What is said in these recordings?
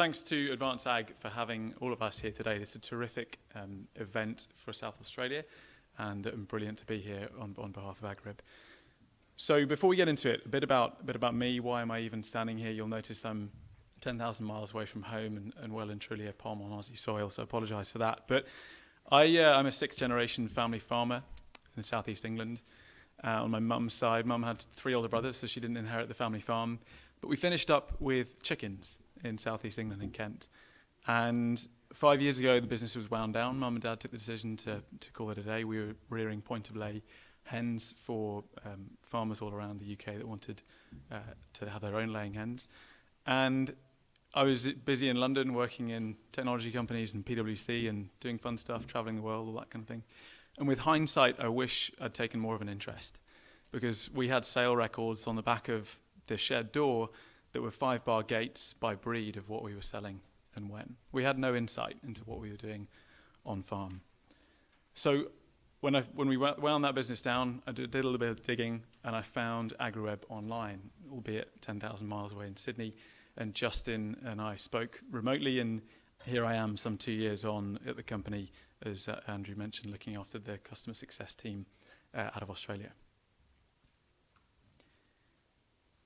thanks to Advance Ag for having all of us here today. This is a terrific um, event for South Australia and um, brilliant to be here on, on behalf of AgriWebb. So before we get into it, a bit about, a bit about me, why am I even standing here? You'll notice I'm 10,000 miles away from home and, and well and truly a palm on Aussie soil, so I apologise for that. But I, uh, I'm a sixth generation family farmer in southeast England. Uh, on my mum's side, mum had three older brothers, so she didn't inherit the family farm. But we finished up with chickens in southeast England in Kent. And five years ago, the business was wound down. Mum and dad took the decision to, to call it a day. We were rearing point of lay hens for um, farmers all around the UK that wanted uh, to have their own laying hens. And I was busy in London working in technology companies and PwC and doing fun stuff, traveling the world, all that kind of thing. And with hindsight, I wish I'd taken more of an interest because we had sale records on the back of the shed door that were five bar gates by breed of what we were selling and when. We had no insight into what we were doing on farm. So when, I, when we wound that business down, I did a little bit of digging and I found AgriWebb online, albeit 10,000 miles away in Sydney. And Justin and I spoke remotely, and here I am some two years on at the company, as uh, Andrew mentioned, looking after the customer success team uh, out of Australia.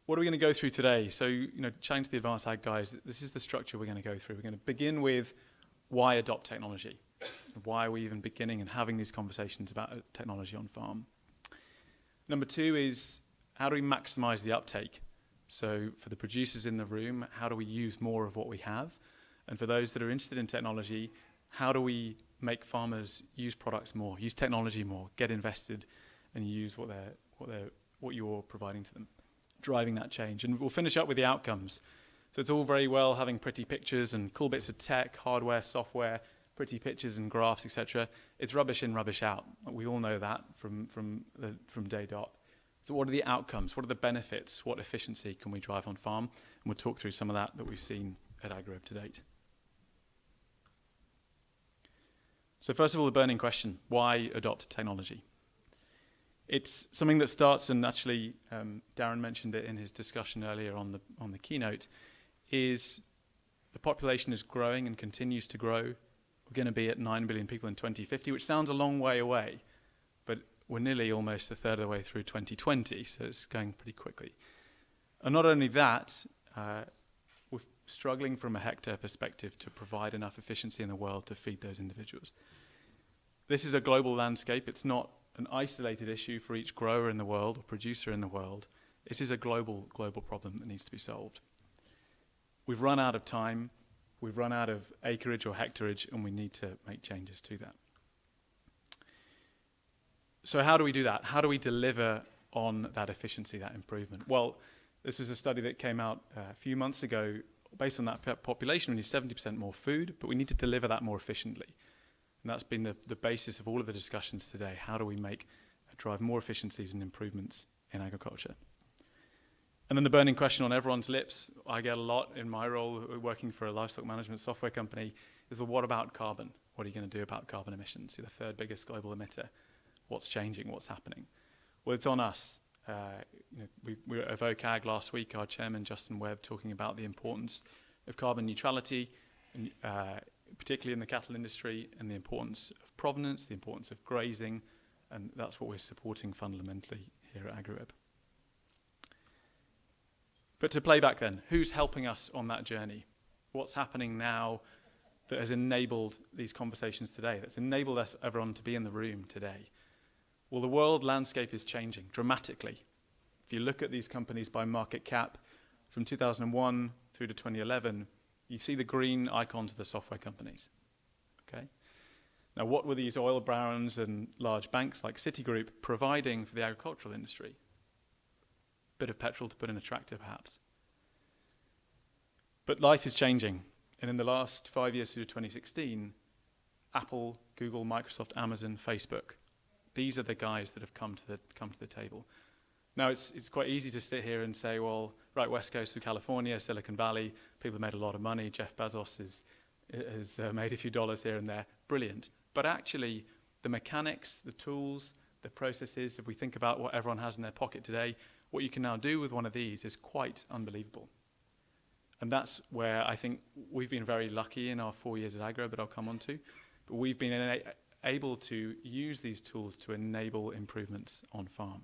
What are we going to go through today? So, you know, chatting to the advanced ag guys, this is the structure we're going to go through. We're going to begin with why adopt technology? Why are we even beginning and having these conversations about uh, technology on farm? Number two is how do we maximize the uptake? So, for the producers in the room, how do we use more of what we have? And for those that are interested in technology, how do we make farmers use products more, use technology more, get invested, and use what they're what they're what you're providing to them? Driving that change. And we'll finish up with the outcomes. So it's all very well having pretty pictures and cool bits of tech, hardware, software, pretty pictures and graphs, etc. It's rubbish in, rubbish out. We all know that from, from, the, from day dot. So what are the outcomes? What are the benefits? What efficiency can we drive on farm? And we'll talk through some of that that we've seen at AgriWebb to date. So first of all, the burning question, why adopt technology? It's something that starts, and actually um, Darren mentioned it in his discussion earlier on the, on the keynote, is the population is growing and continues to grow. We're going to be at 9 billion people in 2050, which sounds a long way away, but we're nearly almost a third of the way through 2020, so it's going pretty quickly. And not only that, uh, we're struggling from a hectare perspective to provide enough efficiency in the world to feed those individuals. This is a global landscape. It's not an isolated issue for each grower in the world or producer in the world. This is a global, global problem that needs to be solved. We've run out of time, we've run out of acreage or hectareage, and we need to make changes to that. So how do we do that? How do we deliver on that efficiency, that improvement? Well, this is a study that came out uh, a few months ago. Based on that population, we need 70% more food, but we need to deliver that more efficiently. And that's been the, the basis of all of the discussions today. How do we make, uh, drive more efficiencies and improvements in agriculture? And then the burning question on everyone's lips, I get a lot in my role uh, working for a livestock management software company, is well, what about carbon? What are you going to do about carbon emissions? You're the third biggest global emitter. What's changing? What's happening? Well, it's on us. Uh, you know, we, we were at VOCAG last week, our chairman, Justin Webb, talking about the importance of carbon neutrality and, uh, particularly in the cattle industry, and the importance of provenance, the importance of grazing, and that's what we're supporting fundamentally here at AgriWebb. But to play back then, who's helping us on that journey? What's happening now that has enabled these conversations today, that's enabled us, everyone to be in the room today? Well, the world landscape is changing dramatically. If you look at these companies by market cap, from 2001 through to 2011, you see the green icons of the software companies. Okay. Now, what were these oil barons and large banks like Citigroup providing for the agricultural industry? Bit of petrol to put in a tractor, perhaps. But life is changing. And in the last five years through 2016, Apple, Google, Microsoft, Amazon, Facebook, these are the guys that have come to the, come to the table. Now, it's, it's quite easy to sit here and say, well, right, West Coast of California, Silicon Valley, people have made a lot of money. Jeff Bezos is, has uh, made a few dollars here and there. Brilliant. But actually, the mechanics, the tools, the processes, if we think about what everyone has in their pocket today, what you can now do with one of these is quite unbelievable. And that's where I think we've been very lucky in our four years at AgriWebb, but I'll come on to. But we've been able to use these tools to enable improvements on farm.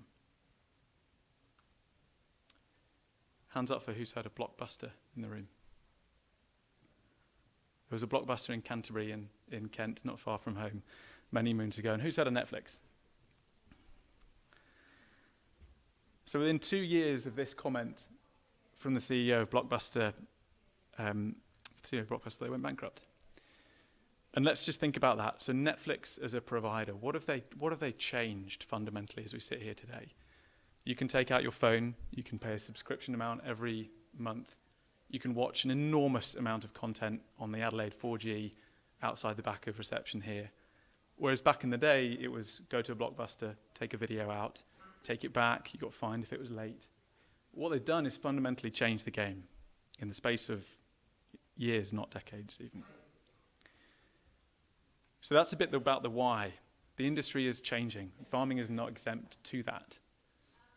Hands up for who's heard of Blockbuster in the room. There was a Blockbuster in Canterbury in, in Kent, not far from home, many moons ago. And who's heard of Netflix? So within two years of this comment from the CEO of Blockbuster, um, CEO of Blockbuster, they went bankrupt. And let's just think about that. So Netflix as a provider, what have they what have they changed fundamentally as we sit here today? You can take out your phone, you can pay a subscription amount every month. You can watch an enormous amount of content on the Adelaide 4G outside the back of reception here. Whereas back in the day, it was go to a blockbuster, take a video out, take it back, you got fined if it was late. What they've done is fundamentally change the game in the space of years, not decades even. So that's a bit about the why. The industry is changing. Farming is not exempt to that.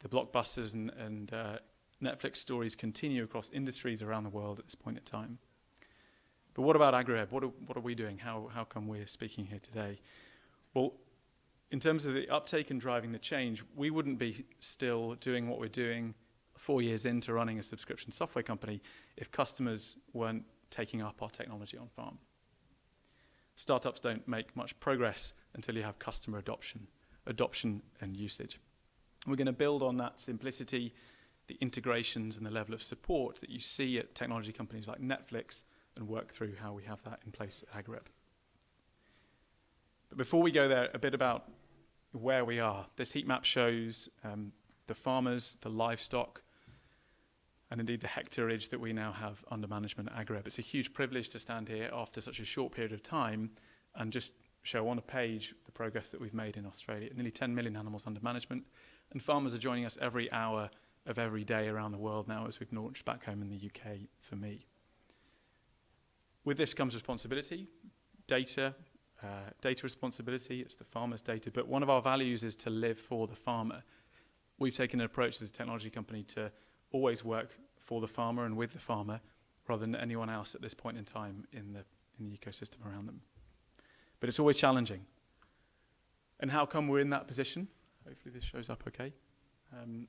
The blockbusters and, and uh, Netflix stories continue across industries around the world at this point in time. But what about AgriWebb? What are, what are we doing? How, how come we're speaking here today? Well, in terms of the uptake and driving the change, we wouldn't be still doing what we're doing four years into running a subscription software company if customers weren't taking up our technology on farm. Startups don't make much progress until you have customer adoption, adoption and usage. We're going to build on that simplicity, the integrations and the level of support that you see at technology companies like Netflix and work through how we have that in place at AgriWebb. But before we go there, a bit about where we are. This heat map shows um, the farmers, the livestock, and indeed the hectareage that we now have under management at AgriWebb. It's a huge privilege to stand here after such a short period of time and just show on a page the progress that we've made in Australia. Nearly 10 million animals under management, and farmers are joining us every hour of every day around the world now as we've launched back home in the UK for me. With this comes responsibility, data, uh, data responsibility, it's the farmer's data, but one of our values is to live for the farmer. We've taken an approach as a technology company to always work for the farmer and with the farmer rather than anyone else at this point in time in the, in the ecosystem around them. But it's always challenging. And how come we're in that position? Hopefully this shows up okay. Um,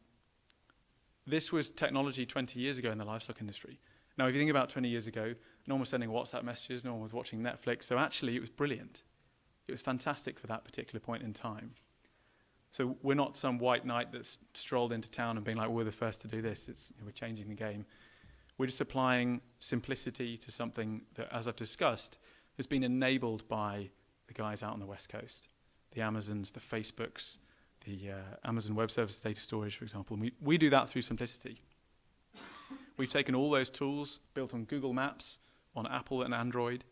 this was technology 20 years ago in the livestock industry. Now, if you think about 20 years ago, no one was sending WhatsApp messages, no one was watching Netflix, so actually it was brilliant. It was fantastic for that particular point in time. So we're not some white knight that's strolled into town and being like, we're the first to do this. It's, you know, we're changing the game. We're just applying simplicity to something that, as I've discussed, has been enabled by the guys out on the West Coast, the Amazons, the Facebooks, the uh, Amazon Web Services data storage, for example. And we, we do that through simplicity. We've taken all those tools built on Google Maps, on Apple and Android,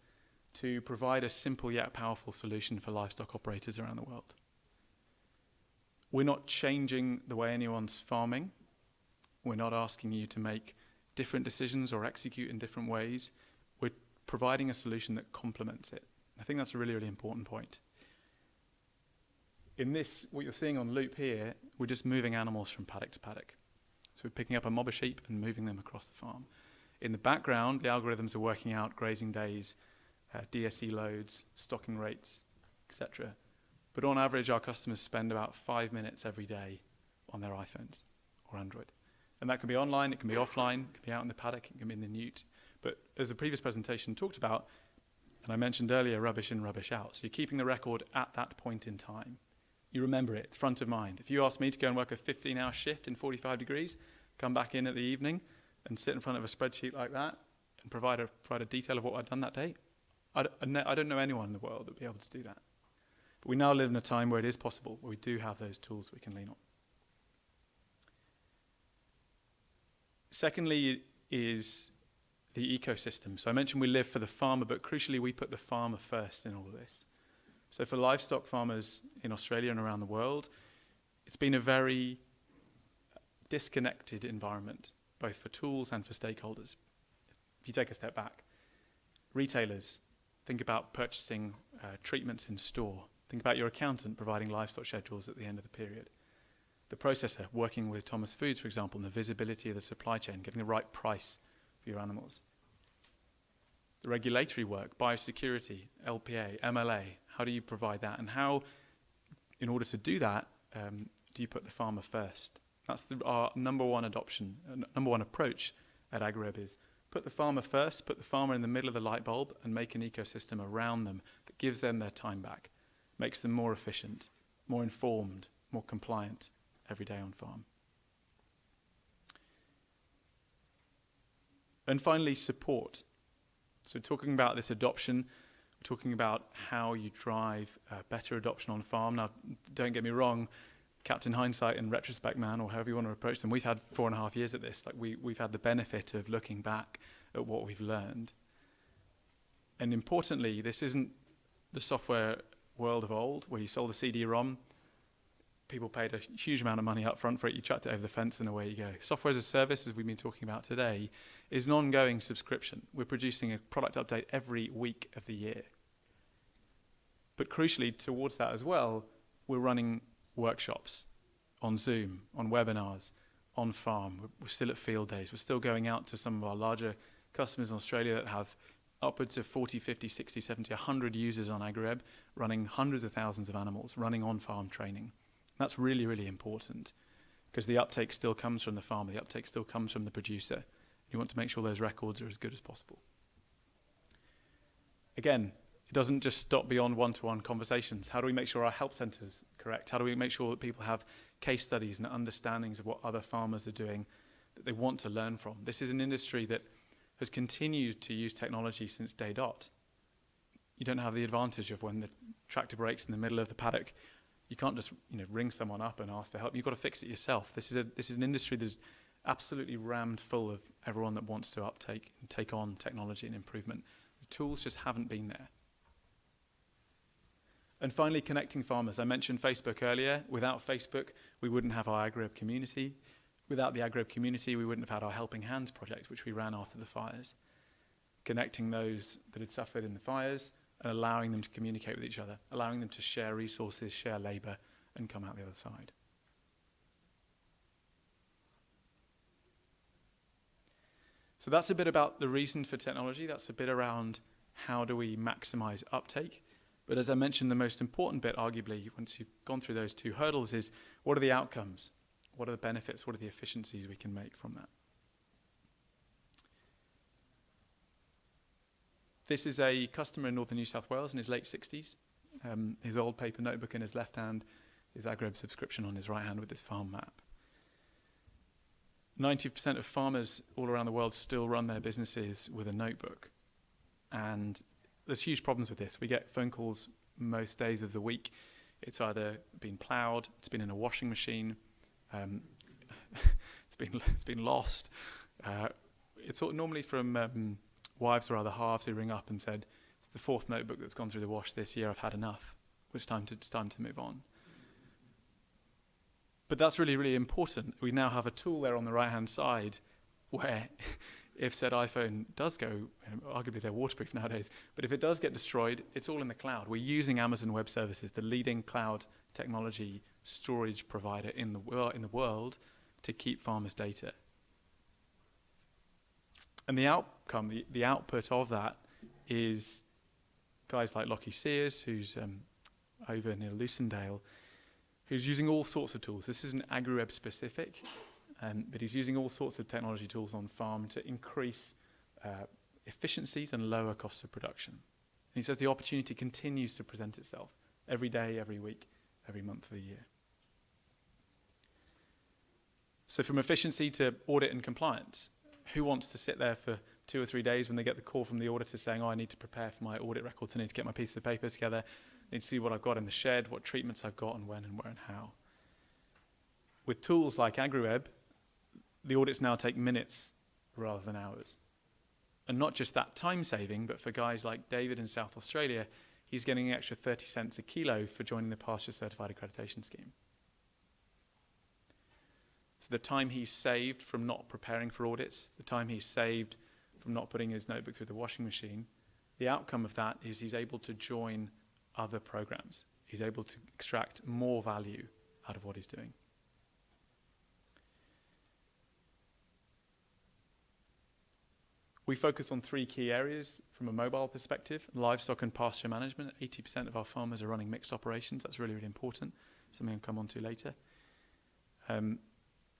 to provide a simple yet powerful solution for livestock operators around the world. We're not changing the way anyone's farming. We're not asking you to make different decisions or execute in different ways. We're providing a solution that complements it. I think that's a really, really important point. In this, what you're seeing on loop here, we're just moving animals from paddock to paddock. So we're picking up a mob of sheep and moving them across the farm. In the background, the algorithms are working out grazing days, uh, DSE loads, stocking rates, etc. But on average, our customers spend about five minutes every day on their iPhones or Android. And that can be online, it can be offline, it can be out in the paddock, it can be in the newt. But as the previous presentation talked about, and I mentioned earlier, rubbish in, rubbish out. So you're keeping the record at that point in time you remember it, it's front of mind. If you ask me to go and work a 15 hour shift in 45 degrees, come back in at the evening and sit in front of a spreadsheet like that and provide a, provide a detail of what I'd done that day, I don't know anyone in the world that would be able to do that. But we now live in a time where it is possible, where we do have those tools we can lean on. Secondly, is the ecosystem. So I mentioned we live for the farmer, but crucially, we put the farmer first in all of this. So for livestock farmers in Australia and around the world, it's been a very disconnected environment, both for tools and for stakeholders. If you take a step back, retailers, think about purchasing uh, treatments in store. Think about your accountant providing livestock schedules at the end of the period. The processor working with Thomas Foods, for example, and the visibility of the supply chain, getting the right price for your animals. The regulatory work, biosecurity, LPA, MLA, how do you provide that? And how, in order to do that, um, do you put the farmer first? That's the, our number one adoption, uh, number one approach at AgriWebb is put the farmer first, put the farmer in the middle of the light bulb and make an ecosystem around them that gives them their time back, makes them more efficient, more informed, more compliant every day on farm. And finally, support. So talking about this adoption, talking about how you drive uh, better adoption on farm. Now, don't get me wrong, Captain Hindsight and Retrospect Man, or however you want to approach them, we've had four and a half years at this. Like we, we've had the benefit of looking back at what we've learned. And importantly, this isn't the software world of old, where you sold a CD-ROM, people paid a huge amount of money up front for it, you chucked it over the fence and away you go. Software as a service, as we've been talking about today, is an ongoing subscription. We're producing a product update every week of the year. But crucially, towards that as well, we're running workshops on Zoom, on webinars, on farm. We're, still at field days. We're still going out to some of our larger customers in Australia that have upwards of 40, 50, 60, 70, 100 users on AgriWebb, running hundreds of thousands of animals, running on-farm training. That's really, really important because the uptake still comes from the farmer, the uptake still comes from the producer. You want to make sure those records are as good as possible. Again, it doesn't just stop beyond one-to-one -one conversations. How do we make sure our help centres correct? How do we make sure that people have case studies and understandings of what other farmers are doing that they want to learn from? This is an industry that has continued to use technology since day dot. You don't have the advantage of when the tractor breaks in the middle of the paddock. You can't just you know, ring someone up and ask for help. You've got to fix it yourself. This is, a, this is an industry that's absolutely rammed full of everyone that wants to uptake and take on technology and improvement. The tools just haven't been there. And finally, connecting farmers. I mentioned Facebook earlier. Without Facebook, we wouldn't have our AgriWebb community. Without the AgriWebb community, we wouldn't have had our Helping Hands project, which we ran after the fires. Connecting those that had suffered in the fires and allowing them to communicate with each other, allowing them to share resources, share labour, and come out the other side. So that's a bit about the reason for technology. That's a bit around how do we maximize uptake. But as I mentioned, the most important bit, arguably, once you've gone through those two hurdles, is what are the outcomes? What are the benefits? What are the efficiencies we can make from that? This is a customer in northern New South Wales in his late 60s. Um, his old paper notebook in his left hand, his AgriWebb subscription on his right hand with his farm map. 90% of farmers all around the world still run their businesses with a notebook. And there's huge problems with this. We get phone calls most days of the week. It's either been ploughed, it's been in a washing machine, um, it's been it's been lost. Uh, it's normally from um, wives or other halves who ring up and said, "It's the fourth notebook that's gone through the wash this year. I've had enough. It's time to it's time to move on." But that's really really important. We now have a tool there on the right hand side where if said iPhone does go, arguably they're waterproof nowadays, but if it does get destroyed, it's all in the cloud. We're using Amazon Web Services, the leading cloud technology storage provider in the, wor in the world, to keep farmers' data. And the outcome, the, the output of that is guys like Lockie Sears, who's um, over near Lucindale, who's using all sorts of tools. This isn't AgriWebb specific, um, but he's using all sorts of technology tools on farm to increase uh, efficiencies and lower costs of production. And he says the opportunity continues to present itself every day, every week, every month of the year. So from efficiency to audit and compliance, who wants to sit there for two or three days when they get the call from the auditor saying, oh, I need to prepare for my audit records, I need to get my piece of paper together, I need to see what I've got in the shed, what treatments I've got and when and where and how. With tools like AgriWebb, the audits now take minutes rather than hours. And not just that time saving, but for guys like David in South Australia, he's getting an extra 30 cents a kilo for joining the pasture certified accreditation scheme. So the time he's saved from not preparing for audits, the time he's saved from not putting his notebook through the washing machine, the outcome of that is he's able to join other programs. He's able to extract more value out of what he's doing. We focus on three key areas from a mobile perspective, livestock and pasture management. 80% of our farmers are running mixed operations. That's really, really important, something I'll come on to later. Um,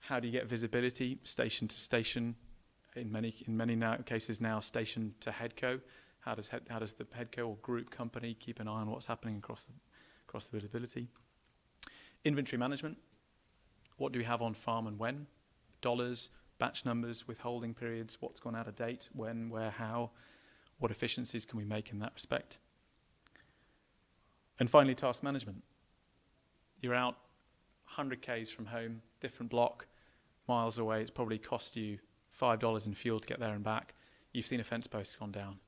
how do you get visibility station to station? In many, in many now, cases now, station to headco. How does, head, how does the headco or group company keep an eye on what's happening across the, across the visibility? Inventory management. What do we have on farm and when? Dollars, batch numbers, withholding periods, what's gone out of date, when, where, how, what efficiencies can we make in that respect. And finally, task management. You're out 100 k's from home, different block, miles away. It's probably cost you $5 in fuel to get there and back. You've seen a fence post gone down.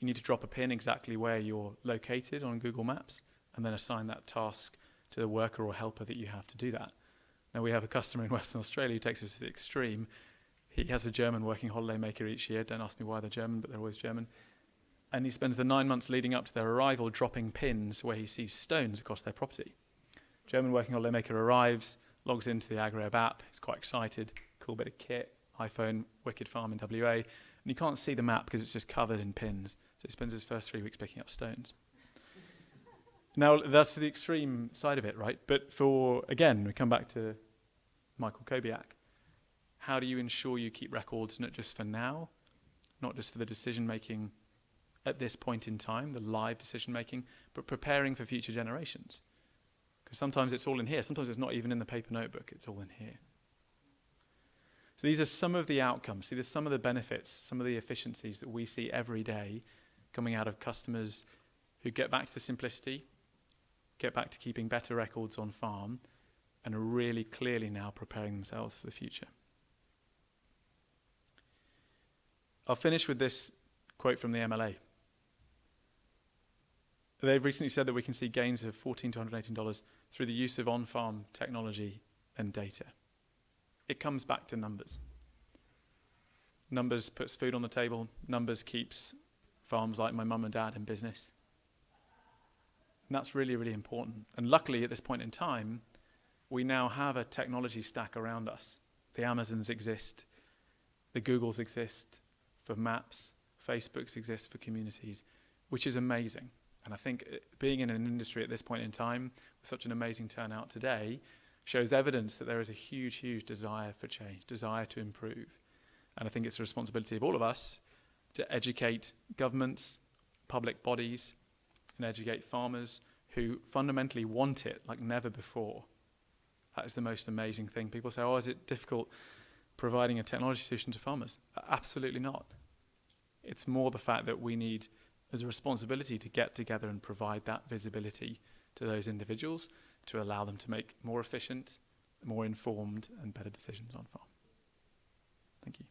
You need to drop a pin exactly where you're located on Google Maps and then assign that task to the worker or helper that you have to do that. Now, we have a customer in Western Australia who takes us to the extreme. He has a German working holiday maker each year. Don't ask me why they're German, but they're always German. And he spends the nine months leading up to their arrival dropping pins where he sees stones across their property. German working holiday maker arrives, logs into the AgriWebb app. He's quite excited. Cool bit of kit. iPhone, Wicked Farm in WA. And you can't see the map because it's just covered in pins. So he spends his first three weeks picking up stones. Now, that's the extreme side of it, right? But for, again, we come back to Michael Kobiak. How do you ensure you keep records not just for now, not just for the decision making at this point in time, the live decision making, but preparing for future generations? Because sometimes it's all in here, sometimes it's not even in the paper notebook, it's all in here. So these are some of the outcomes. See, there's some of the benefits, some of the efficiencies that we see every day coming out of customers who get back to the simplicity, get back to keeping better records on farm, and are really clearly now preparing themselves for the future. I'll finish with this quote from the MLA. They've recently said that we can see gains of 14 to $118 through the use of on farm technology and data. It comes back to numbers. Numbers puts food on the table, numbers keeps farms like my mum and dad in business. And that's really, really important. And luckily, at this point in time, we now have a technology stack around us. The Amazons exist, the Googles exist for maps, Facebooks exist for communities, which is amazing. And I think uh, being in an industry at this point in time, with such an amazing turnout today, shows evidence that there is a huge, huge desire for change, desire to improve. And I think it's the responsibility of all of us to educate governments, public bodies, and educate farmers who fundamentally want it like never before. That is the most amazing thing. People say, oh, is it difficult providing a technology solution to farmers? Absolutely not. It's more the fact that we need, there's a responsibility to get together and provide that visibility to those individuals to allow them to make more efficient, more informed and better decisions on farm. Thank you.